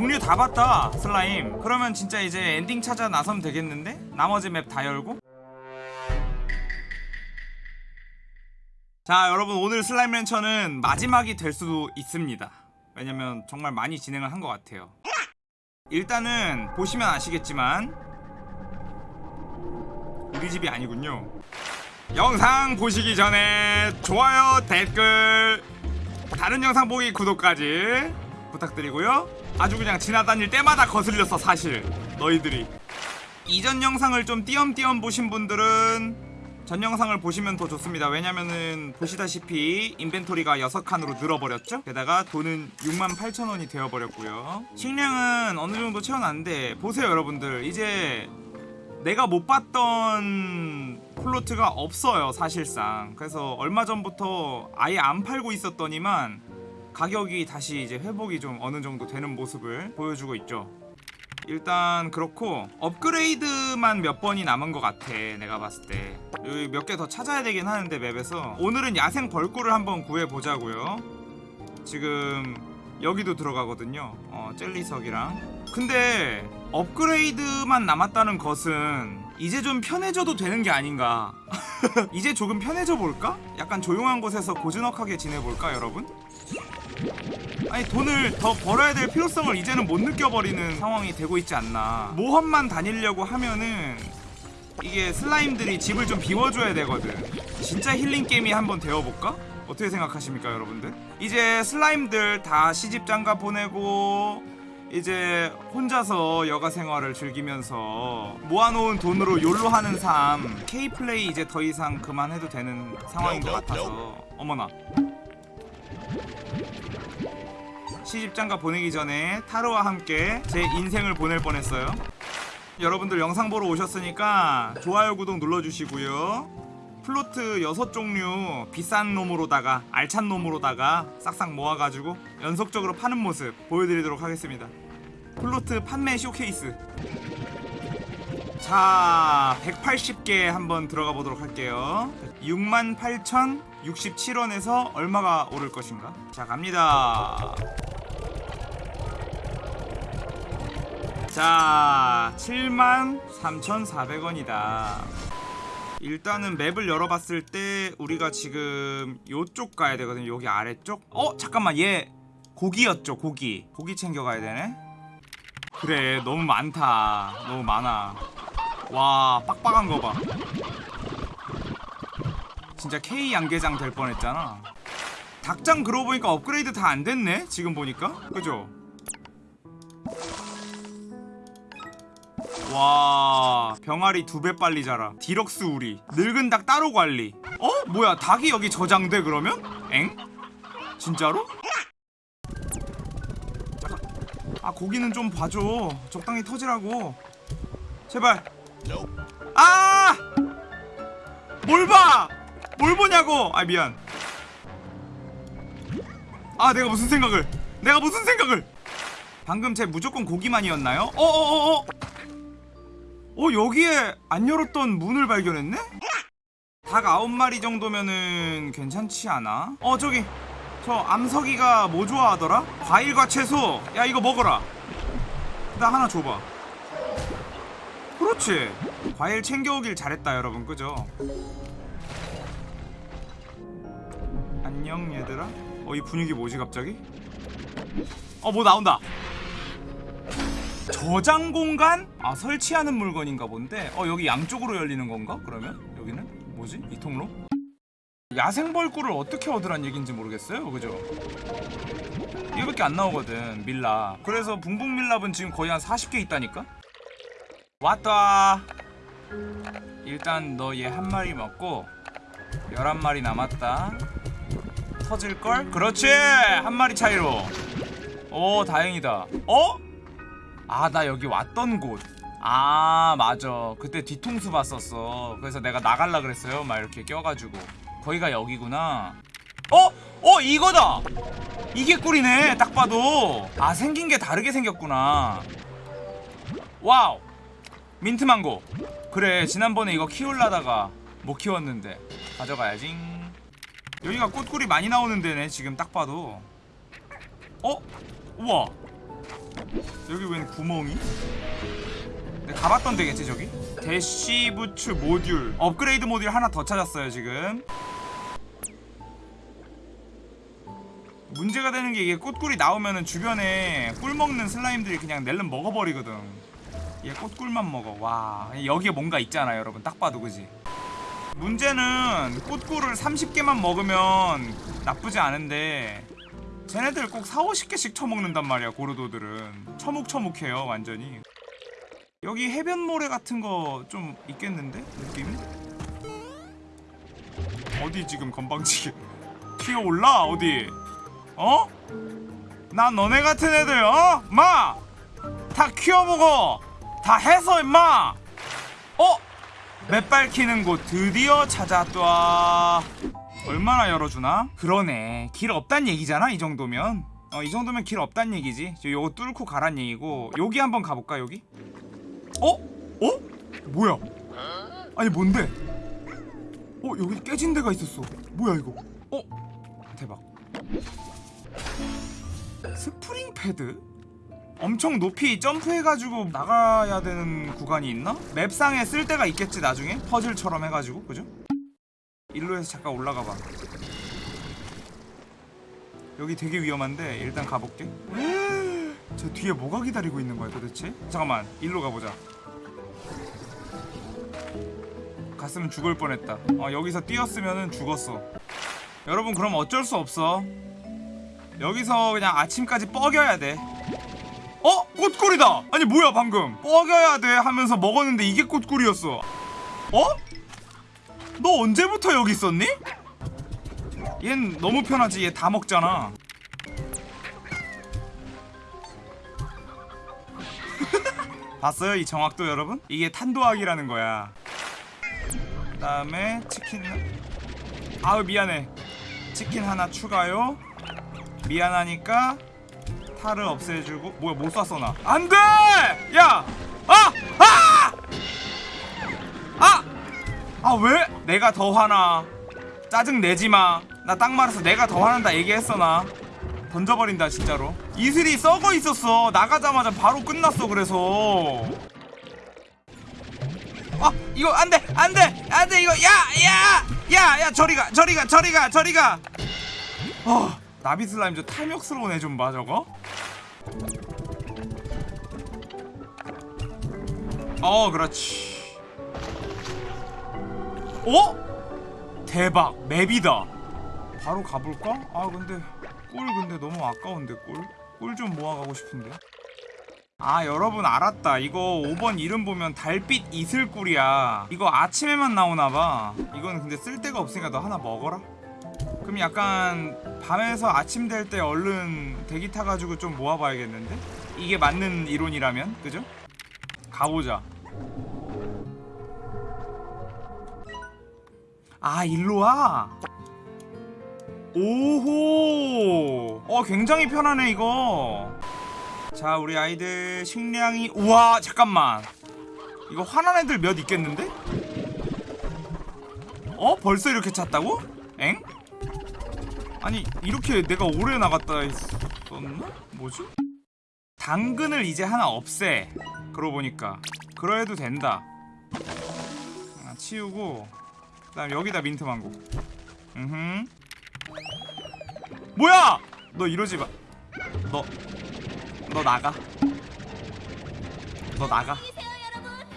종류 다 봤다 슬라임. 그러면 진짜 이제 엔딩 찾아 나서면 되겠는데? 나머지 map 다 열고? 자 여러분 오늘 Slime Rancher는 마지막이 될 수도 있습니다. 왜냐면 정말 많이 진행을 한 것 같아요. 일단은 보시면 아시겠지만 우리 집이 아니군요. 영상 보시기 전에 좋아요 댓글 다른 영상 보기 구독까지 부탁드리고요. 아주 그냥 지나다닐 때마다 거슬렸어 사실 너희들이. 이전 영상을 좀 띄엄띄엄 보신 분들은 전 영상을 보시면 더 좋습니다. 왜냐면은 보시다시피 인벤토리가 6칸으로 늘어버렸죠? 게다가 돈은 68,000원이 되어버렸고요. 식량은 어느정도 채워놨는데 보세요 여러분들. 이제 내가 못 봤던 플로트가 없어요 사실상. 그래서 얼마 전부터 아예 안 팔고 있었더니만 가격이 다시 이제 회복이 좀 어느 정도 되는 모습을 보여주고 있죠. 일단 그렇고 업그레이드만 몇 번이 남은 것 같아 내가 봤을 때. 여기 몇 개 더 찾아야 되긴 하는데 맵에서. 오늘은 야생 벌꿀을 한번 구해보자고요. 지금 여기도 들어가거든요. 어, 젤리석이랑. 근데 업그레이드만 남았다는 것은 이제 좀 편해져도 되는 게 아닌가? 이제 조금 편해져 볼까? 약간 조용한 곳에서 고즈넉하게 지내볼까 여러분? 아니 돈을 더 벌어야 될 필요성을 이제는 못 느껴버리는 상황이 되고 있지 않나. 모험만 다니려고 하면은 이게 슬라임들이 집을 좀 비워줘야 되거든. 진짜 힐링 게임이 한번 되어볼까? 어떻게 생각하십니까 여러분들? 이제 슬라임들 다 시집장가 보내고 이제 혼자서 여가 생활을 즐기면서 모아놓은 돈으로 욜로 하는 삶 K플레이 이제 더 이상 그만해도 되는 상황인 것 같아서. 어머나 시집장가 보내기 전에 타로와 함께 제 인생을 보낼 뻔했어요. 여러분들 영상 보러 오셨으니까 좋아요 구독 눌러주시고요. plort 6종류 비싼 놈으로다가 알찬 놈으로다가 싹싹 모아가지고 연속적으로 파는 모습 보여드리도록 하겠습니다. plort 판매 쇼케이스. 자 180개 한번 들어가 보도록 할게요. 68,067원에서 얼마가 오를 것인가? 자 갑니다 자 73,400원이다. 일단은 맵을 열어봤을 때 우리가 지금 요쪽 가야 되거든요 여기 아래쪽? 어 잠깐만 얘 고기였죠 고기. 고기 챙겨가야 되네. 그래 너무 많다. 너무 많아. 와 빡빡한 거봐. 진짜 K 양계장 될 뻔했잖아. 닭장 그러고 보니까 업그레이드 다 안 됐네 지금 보니까. 그죠 와 병아리 두 배 빨리 자라 디럭스 우리 늙은 닭 따로 관리 어? 뭐야 닭이 여기 저장돼 그러면? 엥? 진짜로? 아 고기는 좀 봐줘 적당히 터지라고 제발 아! 뭘 봐! 뭘 보냐고! 아 미안 아 내가 무슨 생각을 내가 무슨 생각을 방금 제 무조건 고기만이었나요? 어어어어 어 여기에 안 열었던 문을 발견했네? 닭 아홉 마리 정도면은 괜찮지 않아? 어 저기 저 암석이가 뭐 좋아하더라? 과일과 채소 야 이거 먹어라 나 하나 줘봐 그렇지 과일 챙겨오길 잘했다 여러분 그죠? 안녕 얘들아 어 이 분위기 뭐지 갑자기? 어 뭐 나온다 저장 공간? 아 설치하는 물건인가 본데 어 여기 양쪽으로 열리는 건가? 그러면? 여기는? 뭐지? 이 통로? 야생벌꿀을 어떻게 얻으란 얘기인지 모르겠어요 그죠? 이거밖에 안 나오거든 밀랍 그래서 붕붕 밀랍은 지금 거의 한 40개 있다니까? 왔다 일단 너 얘 한 마리 먹고 11마리 남았다 터질걸? 그렇지! 한 마리 차이로 오 다행이다 어? 아 나 여기 왔던 곳. 아 맞아. 그때 뒤통수 봤었어. 그래서 내가 나갈라 그랬어요. 막 이렇게 껴가지고. 거기가 여기구나. 어? 어 이거다! 이게 꿀이네. 딱 봐도. 아 생긴 게 다르게 생겼구나. Wow. Mint mango. 그래 지난번에 이거 키울라다가 못 키웠는데. 가져가야지. 여기가 꽃꿀이 많이 나오는 데네 지금 딱 봐도. 어? 우와 여기 웬 구멍이? 내가 가봤던 데겠지 저기? Dash boots 모듈. 업그레이드 모듈 하나 더 찾았어요 지금. 문제가 되는 게 이게 꽃꿀이 나오면은 주변에 꿀 먹는 슬라임들이 그냥 낼름 먹어버리거든. 얘 꽃꿀만 먹어. 와 여기에 뭔가 있잖아 여러분. 딱 봐도 그지? 문제는 꽃꿀을 30개만 먹으면 나쁘지 않은데 쟤네들 꼭 4, 50개씩 처먹는단 말이야 고르도들은 처묵처묵해요 완전히 여기 해변 모래 같은 거 좀 있겠는데 느낌이? 어디 지금 건방지게 튀어올라 어디 어? 난 너네 같은 애들 어? 마! 다 키워보고 다 해서 임마 어? 맷발 키는 곳 드디어 찾았다 얼마나 열어주나? 그러네 길 없단 얘기잖아 이 정도면 어 이 정도면 길 없단 얘기지 저 요거 뚫고 가란 얘기고 여기 한번 가볼까 여기? 어? 어? 뭐야 아니 뭔데? 어 여기 깨진 데가 있었어 뭐야 이거 어? 대박 spring pad? 엄청 높이 점프해가지고 나가야 되는 구간이 있나? map상에 쓸 데가 있겠지 나중에? 퍼즐처럼 해가지고 그죠? 일로 해서 잠깐 올라가봐. 여기 되게 위험한데 일단 가볼게. 저 뒤에 뭐가 기다리고 있는 거야 도대체? 잠깐만 일로 가보자. 갔으면 죽을 뻔했다. 어 여기서 뛰었으면 죽었어. 여러분 그럼 어쩔 수 없어. 여기서 그냥 아침까지 뻐겨야 돼. 어? 꽃꿀이다! 아니 뭐야 방금? 뻐겨야 돼 하면서 먹었는데 이게 꽃꿀이었어. 어? 너 언제부터 여기 있었니? 얜 너무 편하지. 얘 다 먹잖아. 봤어요 이 정확도 여러분? 이게 탄도학이라는 거야. 그 다음에 치킨 아우 미안해. 치킨 하나 추가요. 미안하니까 탈을 없애주고 뭐야 못 쐈어 나. 안돼! 야 아 왜? 내가 더 화나. 짜증 내지마. 나 딱 말해서 내가 더 화난다 얘기했어 나. 던져버린다 진짜로. 이슬이 썩어 있었어. 나가자마자 바로 끝났어 그래서. 아 이거 안돼 안돼 안돼 이거. 야야야야 저리가 저리가 저리가 저리가. 어 나비 슬라임 저 탐욕스러운 애 좀 봐 저거. 어 그렇지 어? 대박 맵이다 바로 가볼까? 아 근데 꿀 근데 너무 아까운데 꿀? 꿀 좀 모아가고 싶은데 아 여러분 알았다 이거 5번 이름 보면 달빛 이슬꿀이야 이거 아침에만 나오나봐 이건 근데 쓸데가 없으니까 너 하나 먹어라 그럼 약간 밤에서 아침 될 때 얼른 대기 타가지고 좀 모아봐야겠는데? 이게 맞는 이론이라면 그죠? 가보자 아 일로와? 오호 어 굉장히 편하네 이거 자 우리 아이들 식량이 우와 잠깐만 이거 화난 애들 몇 있겠는데? 어? 벌써 이렇게 찼다고? 엥? 아니 이렇게 내가 오래 나갔다 했었나? 뭐지? 당근을 이제 하나 없애 그러고 보니까 그러해도 된다 아, 치우고 그 다음 여기다 민트 망고 음흠 뭐야! 너 이러지 마. 너, 너 나가. 너 나가.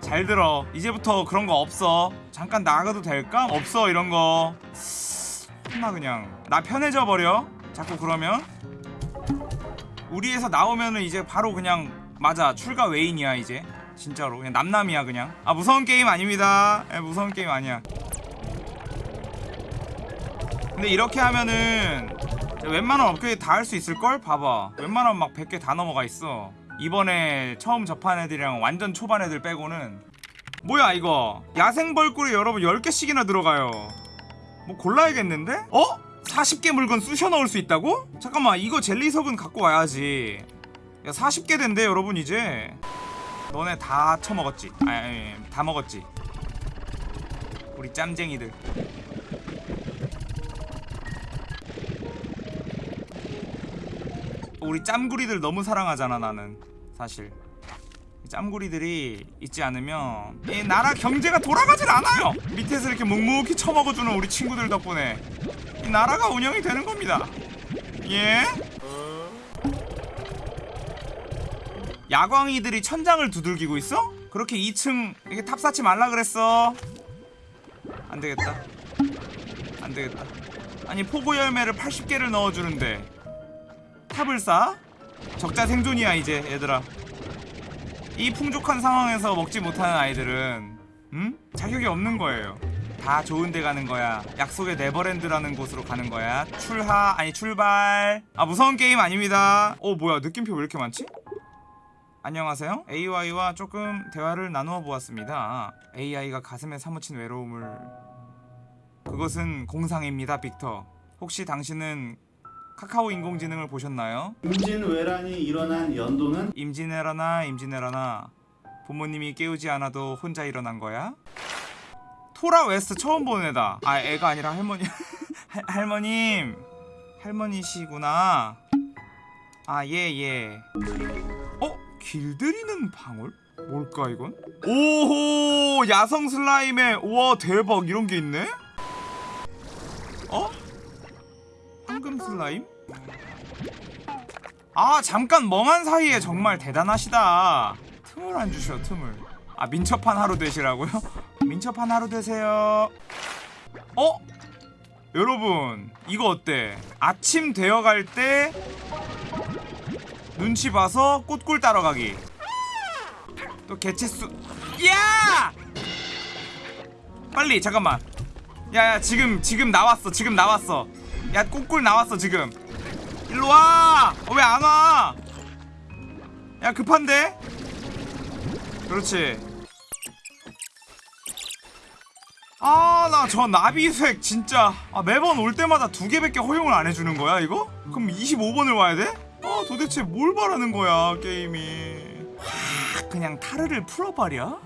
잘 들어. 이제부터 그런 거 없어. 잠깐 나가도 될까? 없어 이런 거. 혼나 그냥. 나 편해져 버려. 자꾸 그러면. 우리에서 나오면은 이제 바로 그냥 맞아 출가 외인이야 이제. 진짜로 그냥 남남이야 그냥. 아 무서운 게임 아닙니다. 에, 무서운 게임 아니야. 근데 이렇게 하면은 웬만한 업그레이드 다 할 수 있을걸? 봐봐. 웬만하면 막 100개 다 넘어가 있어. 이번에 처음 접한 애들이랑 완전 초반 애들 빼고는. 뭐야 이거? 야생벌꿀이 여러분 10개씩이나 들어가요. 뭐 골라야겠는데? 어? 40개 물건 쑤셔 넣을 수 있다고? 잠깐만 이거 젤리석은 갖고 와야지. 야 40개 된대 여러분 이제. 너네 다 처먹었지? 아니, 아니 다 먹었지? 우리 짬쟁이들 우리 짬구리들 너무 사랑하잖아 나는. 사실. 이 짬구리들이 있지 않으면 이 나라 경제가 돌아가질 않아요! 밑에서 이렇게 묵묵히 처먹어주는 우리 친구들 덕분에 이 나라가 운영이 되는 겁니다. 예? 야광이들이 천장을 두들기고 있어? 그렇게 2층 이게 탑 쌓지 말라 그랬어? 안 되겠다. 안 되겠다. 아니 pogo 열매를 80개를 넣어주는데 탑을 쌓아? 적자 생존이야 이제 얘들아. 이 풍족한 상황에서 먹지 못하는 아이들은 음? 자격이 없는 거예요. 다 좋은 데 가는 거야. 약속의 네버랜드라는 곳으로 가는 거야. 출하 아니 출발. 아 무서운 게임 아닙니다. 어 뭐야 느낌표 왜 이렇게 많지? 안녕하세요. AI와 조금 대화를 나누어 보았습니다. AI가 가슴에 사무친 외로움을. 그것은 공상입니다 빅터. 혹시 당신은 카카오 인공지능을 보셨나요? 임진왜란이 일어난 연도는 임진왜란아 임진왜란아 부모님이 깨우지 않아도 혼자 일어난 거야? Thora West 처음 보는 애다 아 애가 아니라 할머니 할, 할머님 할머니시구나 아 예예 어? 길들이는 방울? 뭘까 이건? 오호 야성 슬라임에 우와 대박 이런 게 있네? 어? 황금 슬라임? 아 잠깐 멍한 사이에 정말 대단하시다 틈을 안 주셔 틈을 아 민첩한 하루 되시라고요? 민첩한 하루 되세요 어? 여러분 이거 어때? 아침 되어갈 때 눈치 봐서 꽃꿀 따러 가기 또 개체수 야! 빨리 잠깐만 야야 지금 지금 나왔어 지금 나왔어 야 꽃꿀 나왔어 지금 일로 와! 어, 왜 안 와? 야 급한데? 그렇지 아 나 저 나비색 진짜 아, 매번 올 때마다 두 개밖에 허용을 안 해주는 거야 이거? 그럼 25번을 와야 돼? 아 도대체 뭘 바라는 거야 게임이 하, 그냥 타르를 풀어버려?